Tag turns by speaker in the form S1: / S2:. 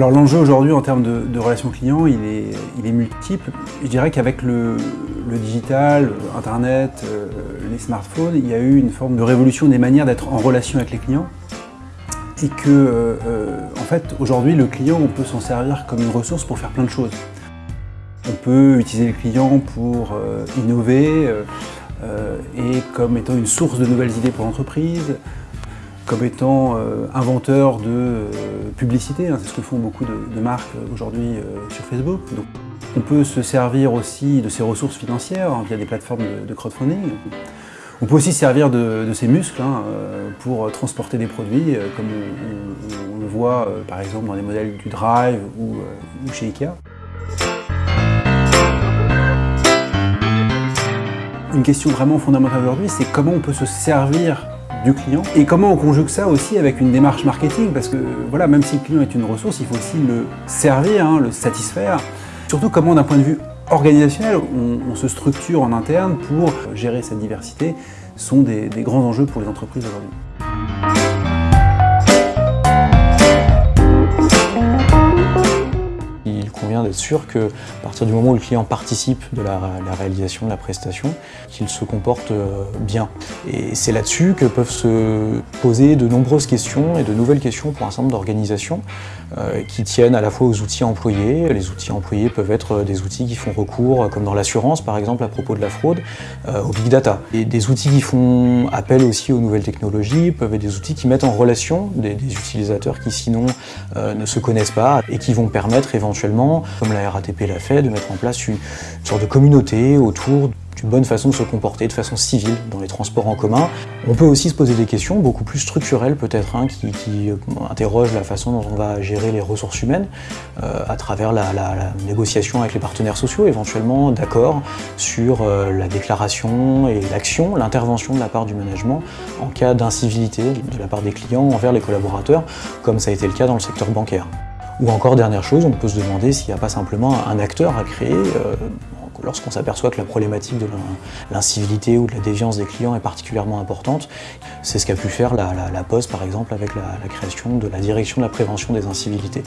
S1: Alors l'enjeu aujourd'hui en termes de, relations clients, il est, il est, multiple. Je dirais qu'avec le, digital, Internet, euh, les smartphones, il y a eu une forme de révolution des manières d'être en relation avec les clients. Et que, euh, euh, en fait, aujourd'hui, le client, on peut s'en servir comme une ressource pour faire plein de choses. On peut utiliser le client pour innover et comme étant une source de nouvelles idées pour l'entreprise, comme étant euh, inventeur de euh, publicité, hein, c'est ce que font beaucoup de, marques euh, aujourd'hui sur Facebook. On peut se servir aussi de ses ressources financières hein, via des plateformes de, crowdfunding. On peut aussi servir de, ses muscles hein, pour transporter des produits, comme on, le voit par exemple dans les modèles du Drive ou chez Ikea. Une question vraiment fondamentale aujourd'hui, c'est comment on peut se servir du client et comment on conjugue ça aussi avec une démarche marketing? Parce que voilà, même si le client est une ressource, il faut aussi le servir, hein, le satisfaire. Surtout comment d'un point de vue organisationnel, on, se structure en interne pour gérer cette diversité sont des grands enjeux pour les entreprises aujourd'hui.
S2: D'être sûr que à partir du moment où le client participe de la, réalisation de la prestation, qu'il se comporte euh, bien. Et c'est là-dessus que peuvent se poser de nombreuses questions et de nouvelles questions pour un certain nombre d'organisations euh, qui tiennent à la fois aux outils employés. Les outils employés peuvent être des outils qui font recours, comme dans l'assurance par exemple à propos de la fraude, euh, au big data. Et des outils qui font appel aussi aux nouvelles technologies peuvent être des outils qui mettent en relation des, utilisateurs qui sinon ne se connaissent pas et qui vont permettre éventuellement comme la RATP l'a fait, de mettre en place une, sorte de communauté autour d'une bonne façon de se comporter de façon civile dans les transports en commun. On peut aussi se poser des questions beaucoup plus structurelles peut-être, hein, qui, interrogent la façon dont on va gérer les ressources humaines euh, à travers la, négociation avec les partenaires sociaux, éventuellement d'accord sur euh, la déclaration et l'action, l'intervention de la part du management en cas d'incivilité de la part des clients envers les collaborateurs, comme ça a été le cas dans le secteur bancaire. Ou encore, dernière chose, on peut se demander s'il n'y a pas simplement un acteur à créer euh, lorsqu'on s'aperçoit que la problématique de l'incivilité ou de la déviance des clients est particulièrement importante. C'est ce qu'a pu faire la, Poste, par exemple, avec la création de la direction de la prévention des incivilités.